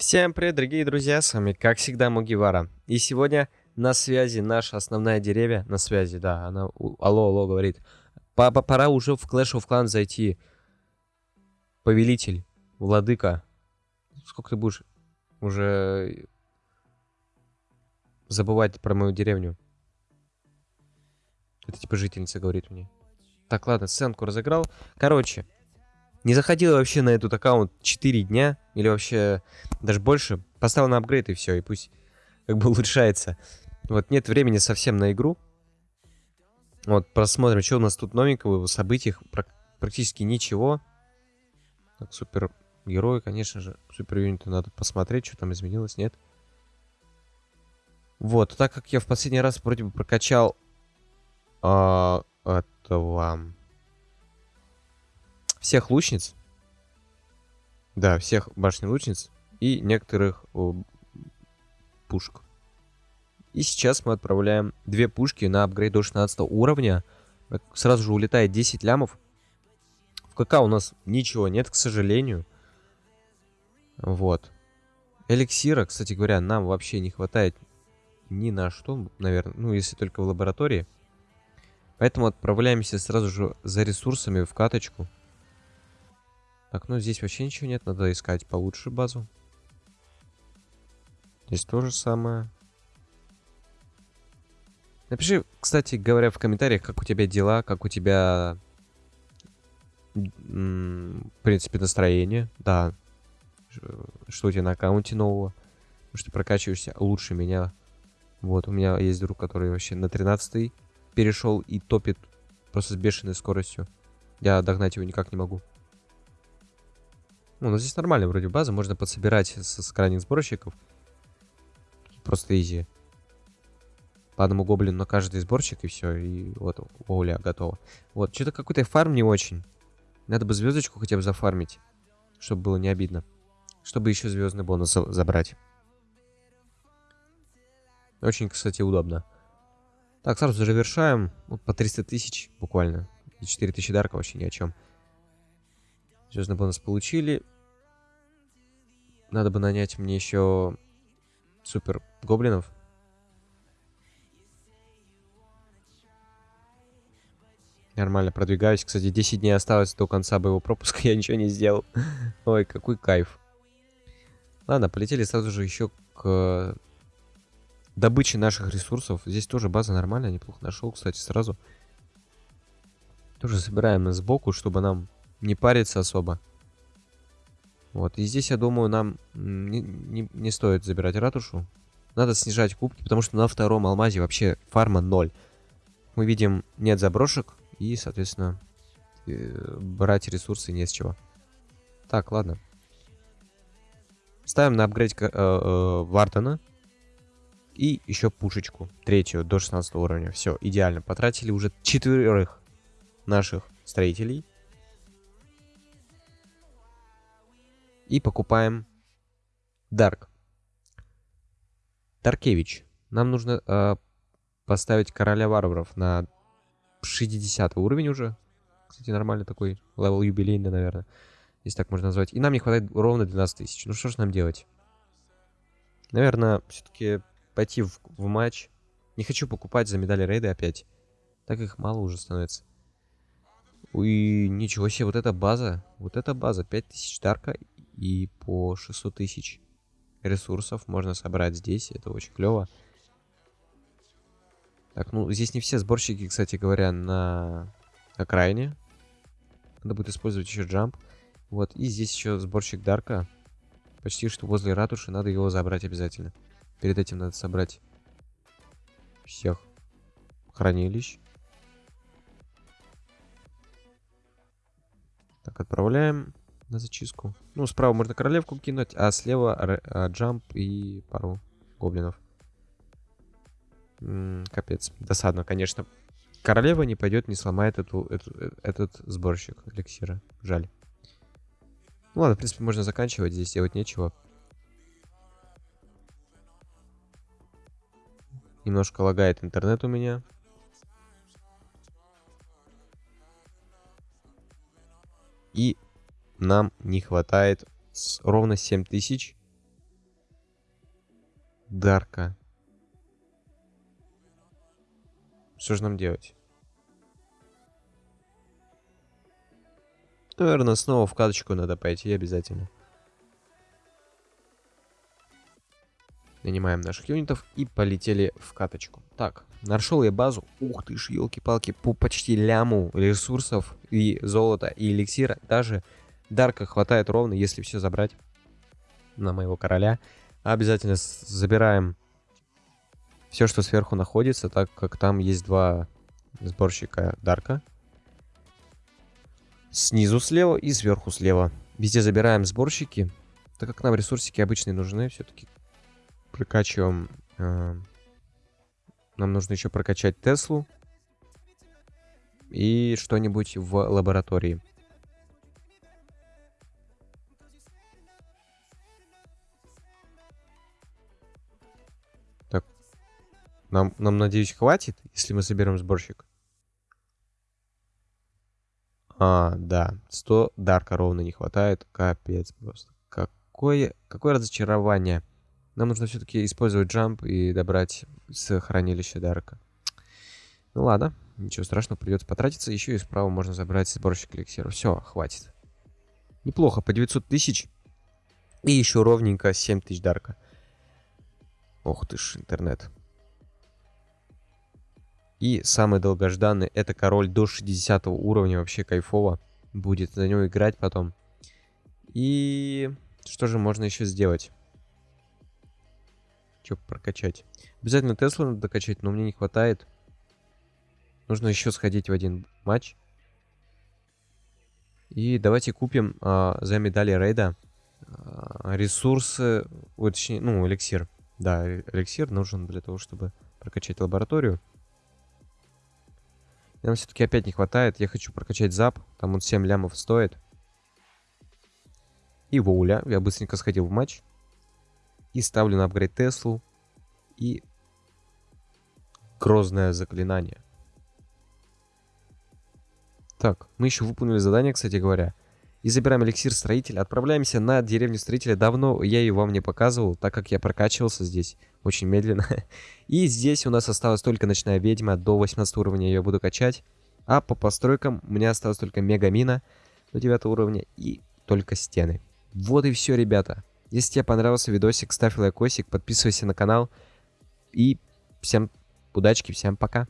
Всем привет, дорогие друзья, с вами, как всегда, Мугивара. И сегодня на связи наша основная деревья, на связи, да, она алло, алло говорит. Папа, пора уже в Clash of Clans зайти. Повелитель, владыка. Сколько ты будешь уже забывать про мою деревню? Это типа жительница говорит мне. Так, ладно, сценку разыграл. Короче, не заходил вообще на этот аккаунт 4 дня, или вообще даже больше. Поставил на апгрейд и все, и пусть как бы улучшается. Вот нет времени совсем на игру. Вот, посмотрим, что у нас тут новенького в событиях. Прак- практически ничего. Так, супер герои, конечно же. Супер юниты надо посмотреть, что там изменилось, нет. Вот, так как я в последний раз вроде бы прокачал а, этого всех лучниц. Да, всех башни лучниц и некоторых о, пушек. И сейчас мы отправляем две пушки на апгрейд до 16 уровня. Сразу же улетает 10 лямов. В КК у нас ничего нет, к сожалению. Вот. Эликсира, кстати говоря, нам вообще не хватает ни на что, наверное. Ну, если только в лаборатории. Поэтому отправляемся сразу же за ресурсами в каточку. Так, ну здесь вообще ничего нет, надо искать получше базу. Здесь то же самое. Напиши, кстати говоря, в комментариях, как у тебя дела, как у тебя, в принципе, настроение. Да, что у тебя на аккаунте нового. Потому что ты прокачиваешься лучше меня. Вот, у меня есть друг, который вообще на 13 перешел и топит просто с бешеной скоростью. Я догнать его никак не могу. Ну, нас здесь нормально вроде база, можно подсобирать с, с крайних сборщиков. Просто изи. По одному гоблину на каждый сборщик и все, и вот воля готова. Вот, что-то какой-то фарм не очень. Надо бы звездочку хотя бы зафармить, чтобы было не обидно. Чтобы еще звездный бонус за- забрать. Очень, кстати, удобно. Так, сразу завершаем. Вот по 300 тысяч буквально. И 4 тысячи дарка вообще ни о чем. Звездный бонус получили. Надо бы нанять мне еще супер гоблинов. Нормально продвигаюсь. Кстати, 10 дней осталось до конца боевого пропуска. Я ничего не сделал. Ой, какой кайф. Ладно, полетели сразу же еще к добыче наших ресурсов. Здесь тоже база нормальная, неплохо нашел, кстати, сразу. Тоже собираем сбоку, чтобы нам не париться особо. Вот, и здесь, я думаю, нам не, не- не стоит забирать ратушу. Надо снижать кубки, потому что на втором алмазе вообще фарма 0. Мы видим, нет заброшек, и, соответственно, э, брать ресурсы не с чего. Так, ладно. Ставим на апгрейд э, э, Вартона. И еще пушечку. Третью, до 16 уровня. Все, идеально. Потратили уже четверых наших строителей. И покупаем Дарк. Даркевич. Нам нужно э, поставить короля варваров на 60 уровень уже. Кстати, нормальный такой level юбилейный, наверное. Если так можно назвать. И нам не хватает ровно 12 тысяч. Ну что ж нам делать? Наверное, все-таки пойти в, в матч. Не хочу покупать за медали рейда опять. Так их мало уже становится. Ой, ничего себе, вот эта база. Вот эта база. 5000 дарка и по 600 тысяч ресурсов можно собрать здесь. Это очень клево. Так, ну здесь не все сборщики, кстати говоря, на окраине. Надо будет использовать еще джамп. Вот, и здесь еще сборщик Дарка. Почти что возле ратуши, надо его забрать обязательно. Перед этим надо собрать всех хранилищ. Так, отправляем на зачистку. Ну, справа можно королевку кинуть, а слева а, джамп и пару гоблинов. М, капец. Досадно, конечно. Королева не пойдет, не сломает эту, эту- э, этот сборщик эликсира. Жаль. Ну ладно, в принципе, можно заканчивать. Здесь делать нечего. Немножко лагает интернет у меня. И нам не хватает с- ровно 7000 Дарка. Что же нам делать? Наверное, снова в каточку надо пойти обязательно. Нанимаем наших юнитов и полетели в каточку. Так, нашел я базу. Ух ты ж, елки-палки, по почти ляму ресурсов и золота, и эликсира. Даже дарка хватает ровно, если все забрать на моего короля. Обязательно забираем все, что сверху находится, так как там есть два сборщика дарка. Снизу слева и сверху слева. Везде забираем сборщики, так как нам ресурсики обычные нужны, все-таки прокачиваем. Э, нам нужно еще прокачать Теслу и что-нибудь в лаборатории. Нам, нам надеюсь, хватит, если мы соберем сборщик? А, да, 100 дарка ровно не хватает. Капец просто. Какое, какое разочарование. Нам нужно все-таки использовать джамп и добрать с хранилища Дарка. Ну ладно, ничего страшного, придется потратиться. Еще и справа можно забрать сборщик эликсиров. Все, хватит. Неплохо, по 900 тысяч. И еще ровненько 7 тысяч Дарка. Ох ты ж, интернет. И самый долгожданный, это король до 60 уровня, вообще кайфово. Будет за него играть потом. И что же можно еще сделать? Что прокачать? Обязательно Теслу надо докачать, но мне не хватает. Нужно еще сходить в один матч. И давайте купим а, за медали рейда а, ресурсы, точнее, ну, эликсир. Да, эликсир нужен для того, чтобы прокачать лабораторию. Нам все-таки опять не хватает. Я хочу прокачать зап. Там он 7 лямов стоит. И воуля. Я быстренько сходил в матч. И ставлю на апгрейд Теслу. И грозное заклинание. Так, мы еще выполнили задание, кстати говоря. И забираем эликсир строителя. Отправляемся на деревню строителя. Давно я ее вам не показывал, так как я прокачивался здесь очень медленно. И здесь у нас осталась только ночная ведьма. До 18 уровня ее буду качать. А по постройкам у меня осталось только мегамина до 9 уровня и только стены. Вот и все, ребята. Если тебе понравился видосик, ставь лайкосик, подписывайся на канал. И всем удачки, всем пока.